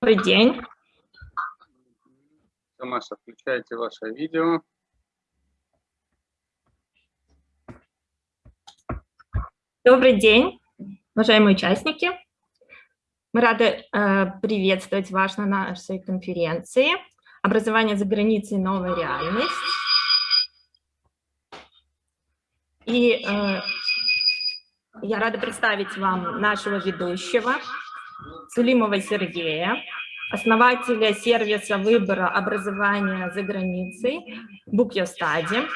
Добрый день. Маша, включайте ваше видео. Добрый день, уважаемые участники. Мы рады э, приветствовать вас на нашей конференции «Образование за границей. Новая реальность». И э, я рада представить вам нашего ведущего, Сулимова Сергея, основателя сервиса выбора образования за границей Study,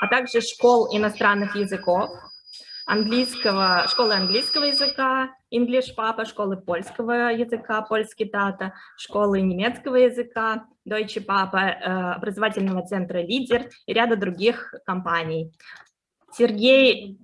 а также школ иностранных языков, английского, школы английского языка, English Papa, школы польского языка, польский дата, школы немецкого языка, Deutsche Papa, э, образовательного центра «Лидер» и ряда других компаний. Сергей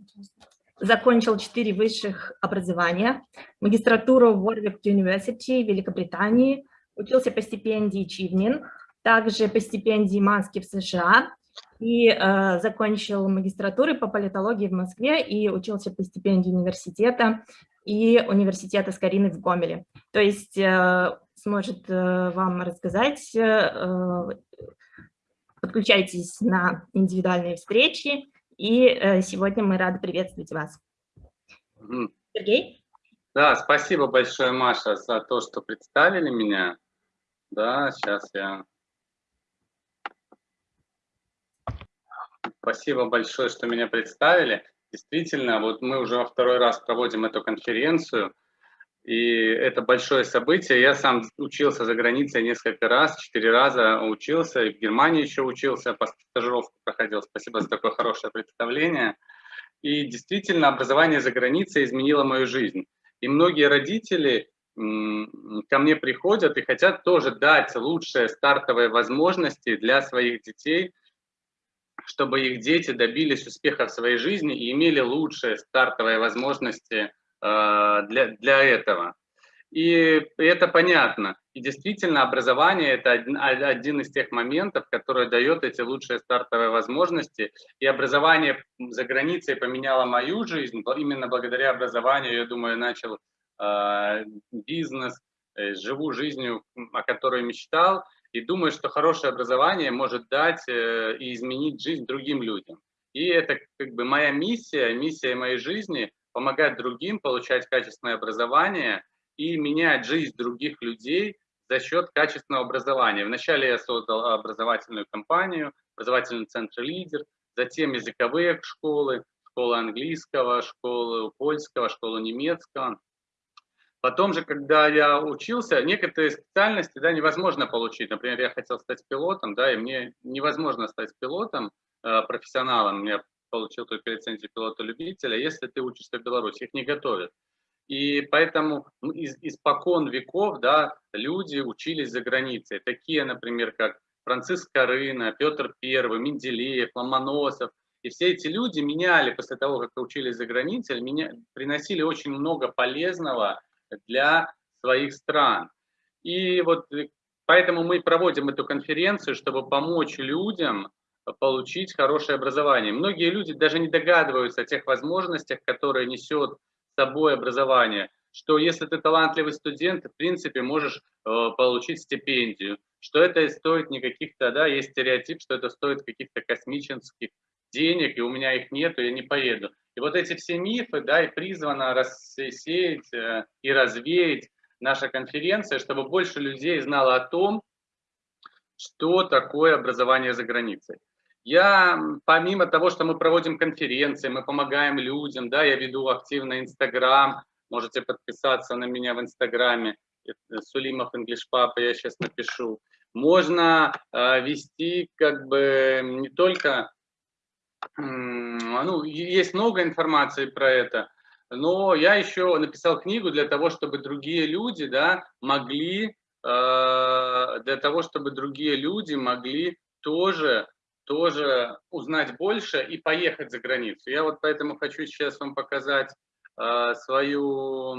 закончил четыре высших образования, магистратуру в Warwick University Великобритании, учился по стипендии Чивнин, также по стипендии Маски в США и э, закончил магистратуру по политологии в Москве и учился по стипендии университета и университета Скорины в Гомеле. То есть э, сможет э, вам рассказать, э, э подключайтесь на индивидуальные встречи, и э, сегодня мы рады приветствовать вас. Сергей? Да, спасибо большое, Маша, за то, что представили меня. Да, сейчас я... Спасибо большое, что меня представили. Действительно, вот мы уже во второй раз проводим эту конференцию, и это большое событие. Я сам учился за границей несколько раз, четыре раза учился, и в Германии еще учился, по стажировку проходил. Спасибо за такое хорошее представление. И действительно, образование за границей изменило мою жизнь. И многие родители ко мне приходят и хотят тоже дать лучшие стартовые возможности для своих детей, чтобы их дети добились успеха в своей жизни и имели лучшие стартовые возможности для, для этого. И это понятно. И действительно, образование – это один, один из тех моментов, который дает эти лучшие стартовые возможности. И образование за границей поменяло мою жизнь. Именно благодаря образованию, я думаю, начал э, бизнес, э, живу жизнью, о которой мечтал. И думаю, что хорошее образование может дать э, и изменить жизнь другим людям. И это как бы моя миссия, миссия моей жизни – помогать другим получать качественное образование – и менять жизнь других людей за счет качественного образования. Вначале я создал образовательную компанию, образовательный центр «Лидер», затем языковые школы, школа английского, школы польского, школа немецкого. Потом же, когда я учился, некоторые специальности да, невозможно получить. Например, я хотел стать пилотом, да, и мне невозможно стать пилотом, э, профессионалом. Я получил только лицензию пилота-любителя, если ты учишься в Беларуси. Их не готовят. И поэтому ну, из, испокон веков да, люди учились за границей. Такие, например, как Франциск Рына, Петр I, Менделеев, Ломоносов. И все эти люди меняли, после того, как учились за границей, меня, приносили очень много полезного для своих стран. И вот э, поэтому мы проводим эту конференцию, чтобы помочь людям получить хорошее образование. Многие люди даже не догадываются о тех возможностях, которые несет собой образование, что если ты талантливый студент, ты, в принципе, можешь э, получить стипендию, что это стоит не каких-то, да, есть стереотип, что это стоит каких-то космических денег, и у меня их нету, я не поеду. И вот эти все мифы, да, и призвана рассеять э, и развеять наша конференция, чтобы больше людей знало о том, что такое образование за границей. Я, помимо того, что мы проводим конференции, мы помогаем людям, да, я веду активно Инстаграм, можете подписаться на меня в Инстаграме, Сулимов English Papa, я сейчас напишу. Можно э, вести как бы не только, э, ну, есть много информации про это, но я еще написал книгу для того, чтобы другие люди, да, могли, э, для того, чтобы другие люди могли тоже тоже узнать больше и поехать за границу. Я вот поэтому хочу сейчас вам показать э, свою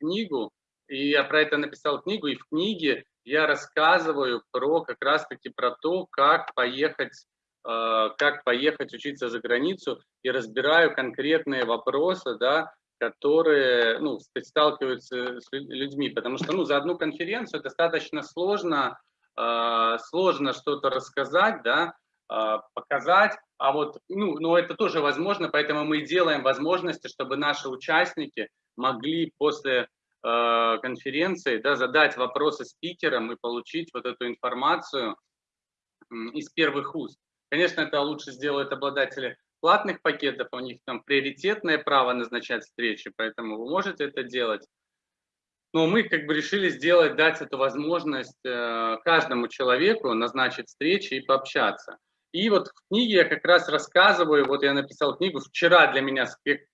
книгу. И я про это написал книгу, и в книге я рассказываю про как раз-таки про то, как поехать, э, как поехать учиться за границу, и разбираю конкретные вопросы, да, которые ну, сталкиваются с людьми, потому что ну, за одну конференцию достаточно сложно, сложно что-то рассказать, да, э, показать, а вот, ну, но это тоже возможно, поэтому мы делаем возможности, чтобы наши участники могли после э, конференции да, задать вопросы спикерам и получить вот эту информацию из первых уст. Конечно, это лучше сделают обладатели платных пакетов, у них там приоритетное право назначать встречи, поэтому вы можете это делать. Но мы как бы решили сделать, дать эту возможность э, каждому человеку назначить встречи и пообщаться. И вот в книге я как раз рассказываю, вот я написал книгу, вчера для меня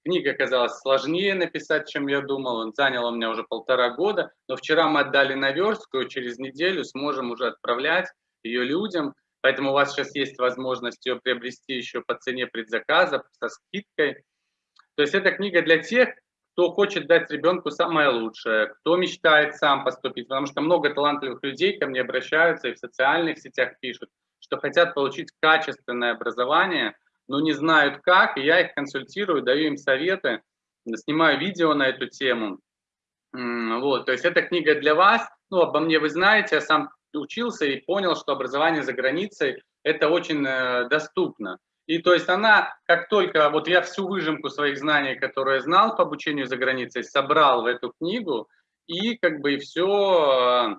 книга оказалась сложнее написать, чем я думал, он занял у меня уже полтора года, но вчера мы отдали наверстку, через неделю сможем уже отправлять ее людям, Поэтому у вас сейчас есть возможность ее приобрести еще по цене предзаказа, со скидкой. То есть эта книга для тех, кто хочет дать ребенку самое лучшее, кто мечтает сам поступить, потому что много талантливых людей ко мне обращаются и в социальных сетях пишут, что хотят получить качественное образование, но не знают как, и я их консультирую, даю им советы, снимаю видео на эту тему. Вот, то есть эта книга для вас, ну, обо мне вы знаете, я сам учился и понял, что образование за границей – это очень э, доступно. И то есть она, как только, вот я всю выжимку своих знаний, которые знал по обучению за границей, собрал в эту книгу, и как бы и все,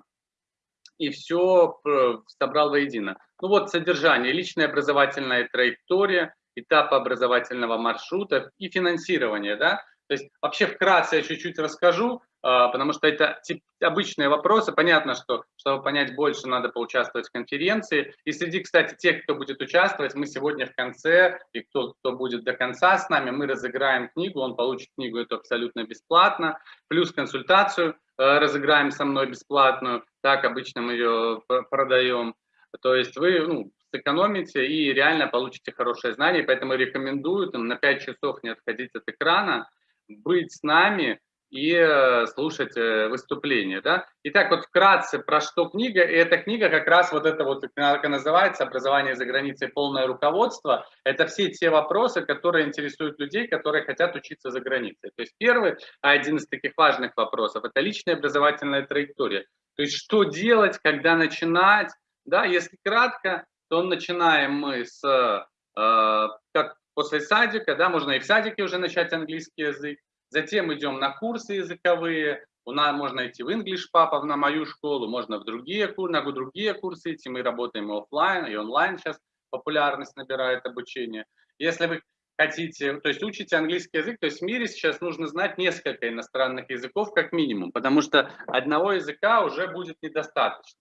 и все э, собрал воедино. Ну вот содержание, личная образовательная траектория, этапы образовательного маршрута и финансирование, да. То есть вообще вкратце я чуть-чуть расскажу, потому что это обычные вопросы. Понятно, что чтобы понять больше, надо поучаствовать в конференции. И среди, кстати, тех, кто будет участвовать, мы сегодня в конце, и кто, кто будет до конца с нами, мы разыграем книгу, он получит книгу это абсолютно бесплатно, плюс консультацию э, разыграем со мной бесплатную, так обычно мы ее продаем. То есть вы ну, сэкономите и реально получите хорошее знание, поэтому рекомендую там, на 5 часов не отходить от экрана, быть с нами, и э, слушать э, выступления. Да? Итак, вот вкратце про что книга. И эта книга как раз вот это вот, как называется, «Образование за границей. Полное руководство». Это все те вопросы, которые интересуют людей, которые хотят учиться за границей. То есть первый, один из таких важных вопросов, это личная образовательная траектория. То есть что делать, когда начинать. Да? Если кратко, то начинаем мы с, э, как после садика, да, можно и в садике уже начать английский язык, Затем идем на курсы языковые. У нас можно идти в English Papa, на мою школу, можно в другие, на другие курсы идти. Мы работаем и офлайн, и онлайн сейчас популярность набирает обучение. Если вы хотите, то есть учите английский язык, то есть в мире сейчас нужно знать несколько иностранных языков как минимум, потому что одного языка уже будет недостаточно.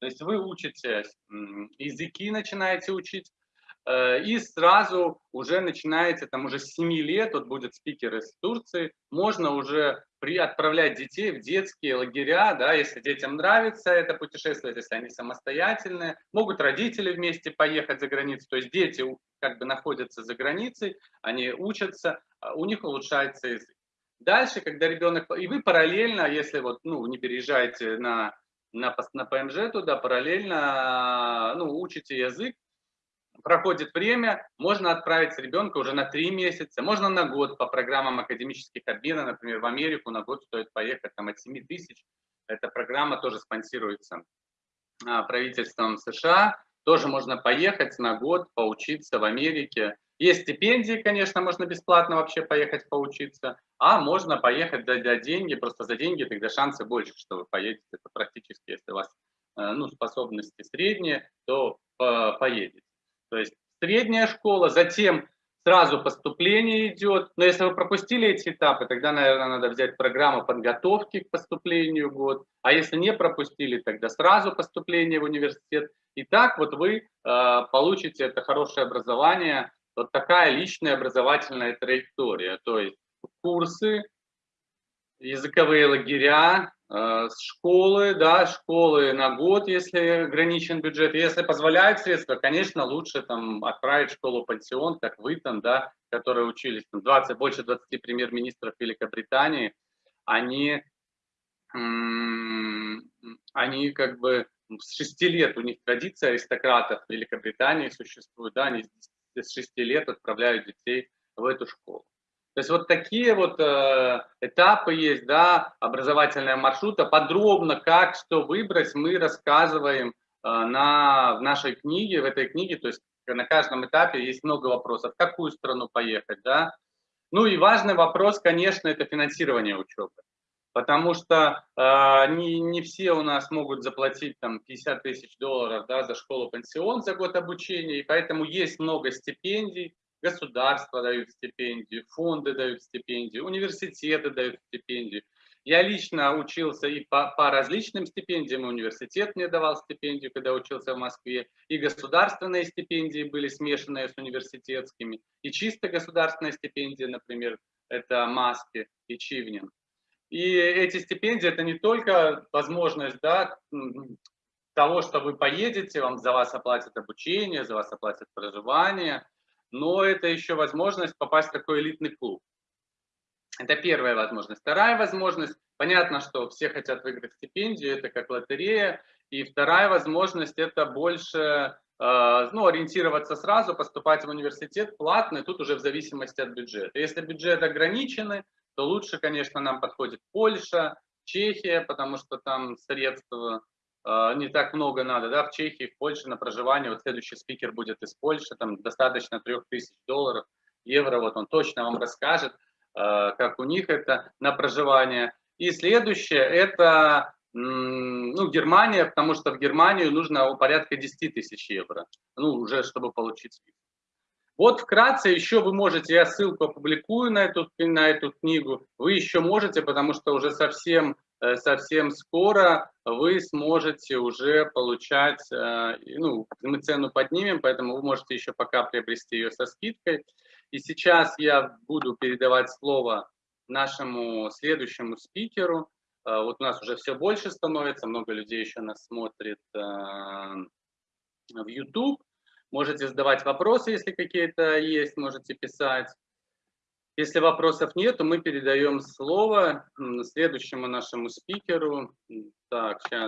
То есть вы учите языки, начинаете учить, и сразу уже начинаете, там уже с 7 лет, вот будет спикер из Турции, можно уже при, отправлять детей в детские лагеря, да, если детям нравится это путешествие, если они самостоятельные, могут родители вместе поехать за границу, то есть дети как бы находятся за границей, они учатся, а у них улучшается язык. Дальше, когда ребенок, и вы параллельно, если вот, ну, не переезжаете на, на, на ПМЖ туда, параллельно, ну, учите язык, проходит время, можно отправить ребенка уже на три месяца, можно на год по программам академических обменов, например, в Америку на год стоит поехать там от 7 тысяч. Эта программа тоже спонсируется а, правительством США. Тоже можно поехать на год поучиться в Америке. Есть стипендии, конечно, можно бесплатно вообще поехать поучиться, а можно поехать за, за деньги, просто за деньги тогда шансы больше, что вы поедете. Это практически, если у вас э, ну, способности средние, то поедете. То есть средняя школа, затем сразу поступление идет. Но если вы пропустили эти этапы, тогда, наверное, надо взять программу подготовки к поступлению год. А если не пропустили, тогда сразу поступление в университет. И так вот вы э, получите это хорошее образование, вот такая личная образовательная траектория. То есть курсы, языковые лагеря, школы, да, школы на год, если ограничен бюджет. Если позволяют средства, конечно, лучше там отправить школу пансион, как вы там, да, которые учились, там 20, больше 20 премьер-министров Великобритании, они, они как бы с 6 лет, у них традиция аристократов Великобритании существует, да, они с 6 лет отправляют детей в эту школу. То есть вот такие вот э, этапы есть, да, образовательного маршрута. Подробно, как, что выбрать, мы рассказываем э, на, в нашей книге, в этой книге. То есть на каждом этапе есть много вопросов. В какую страну поехать, да? Ну и важный вопрос, конечно, это финансирование учебы. Потому что э, не, не все у нас могут заплатить там 50 тысяч долларов да, за школу-пансион за год обучения, и поэтому есть много стипендий, государство дают стипендию, фонды дают стипендию, университеты дают стипендию. Я лично учился и по, по различным стипендиям, университет мне давал стипендию, когда учился в Москве, и государственные стипендии были смешанные с университетскими, и чисто государственная стипендия, например, это Маски и Чивнин. И эти стипендии это не только возможность да, того, что вы поедете, вам за вас оплатят обучение, за вас оплатят проживание, но это еще возможность попасть в такой элитный клуб. Это первая возможность. Вторая возможность, понятно, что все хотят выиграть стипендию, это как лотерея. И вторая возможность, это больше э, ну, ориентироваться сразу, поступать в университет платный, тут уже в зависимости от бюджета. Если бюджет ограниченный, то лучше, конечно, нам подходит Польша, Чехия, потому что там средства не так много надо, да, в Чехии, в Польше на проживание, вот следующий спикер будет из Польши, там достаточно 3000 долларов, евро, вот он точно вам расскажет, а, как у них это на проживание. И следующее, это ну, Германия, потому что в Германию нужно порядка 10 тысяч евро, ну, уже чтобы получить спикер. Вот вкратце еще вы можете, я ссылку опубликую на эту, на эту книгу, вы еще можете, потому что уже совсем Э, совсем скоро вы сможете уже получать, э, ну, мы цену поднимем, поэтому вы можете еще пока приобрести ее со скидкой. И сейчас я буду передавать слово нашему следующему спикеру. Э, вот у нас уже все больше становится, много людей еще нас смотрит в YouTube. Можете задавать вопросы, если какие-то есть, можете писать. Если вопросов нет, то мы передаем слово следующему нашему спикеру. Так, сейчас.